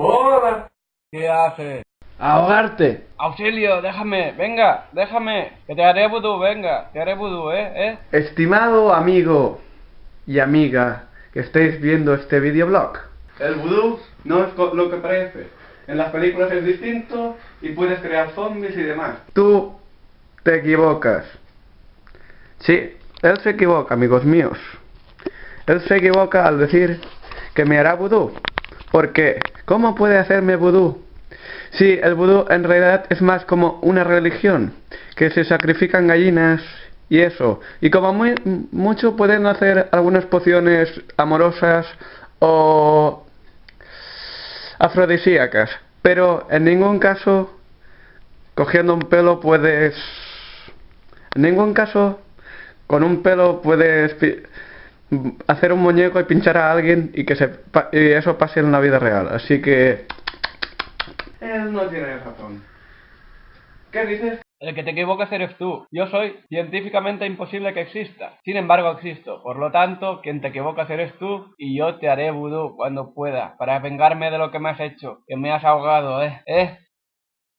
Hola. ¿Qué haces? Ahogarte. Auxilio, déjame, venga, déjame, que te haré vudú, venga, te haré vudú, eh, eh. Estimado amigo y amiga que estéis viendo este videoblog, el vudú no es lo que parece. En las películas es distinto y puedes crear zombies y demás. Tú te equivocas. Sí, él se equivoca, amigos míos. Él se equivoca al decir que me hará vudú. Porque, ¿cómo puede hacerme vudú? Sí, el vudú en realidad es más como una religión, que se sacrifican gallinas y eso. Y como mucho pueden hacer algunas pociones amorosas o afrodisíacas. Pero en ningún caso, cogiendo un pelo puedes... En ningún caso, con un pelo puedes hacer un muñeco y pinchar a alguien y que se pa- y eso pase en la vida real. Así que... Él no tiene razón. ¿Qué dices? El que te equivocas eres tú. Yo soy científicamente imposible que exista. Sin embargo, existo. Por lo tanto, quien te equivocas eres tú y yo te haré vudú cuando pueda para vengarme de lo que me has hecho, que me has ahogado, eh, eh.